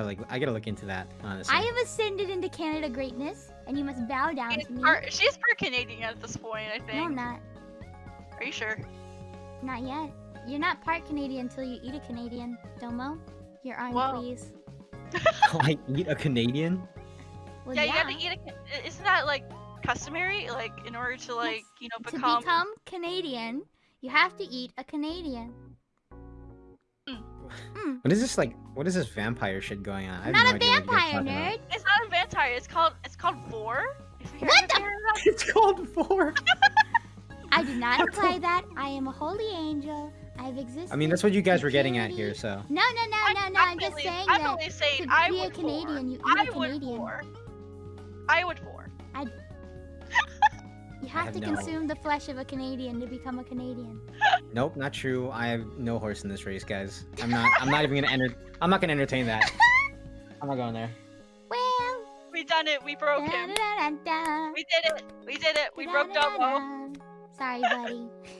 like I gotta look into that. Honestly. I have ascended into Canada greatness, and you must bow down She's to me. part, she's part Canadian at this point, I think. No, think. I'm not. Are you sure? Not yet. You're not part Canadian until you eat a Canadian. Domo, your arm, Whoa. please. I eat a Canadian. Well, yeah, yeah. you gotta eat a. Isn't that like customary? Like in order to like you know become To become. become Canadian, you have to eat a Canadian. What is this like? What is this vampire shit going on? I I'm not no a idea what you guys vampire, talking about. nerd. It's not a vampire. It's called. It's called vore. If you What the- heard? It's called vore. I did not imply that. I am a holy angel. I've existed. I mean, that's what you guys were getting at here. So No, no, no, no, no. I'm just only- saying I'm that only saying to I be a would Canadian, you vore. eat a I would Canadian. vore. I would vore. you have have to no- consume the flesh of a Canadian to become a Canadian. Nope, not true. I have no horse in this race, guys. I'm not. I'm not even gonna enter. I'm not gonna entertain that. I'm not going there. Well, We done it. We broke him. da-da-da-da-da. We did it. We did it. We broke Domo. Da-da-da-da-da. Sorry, buddy.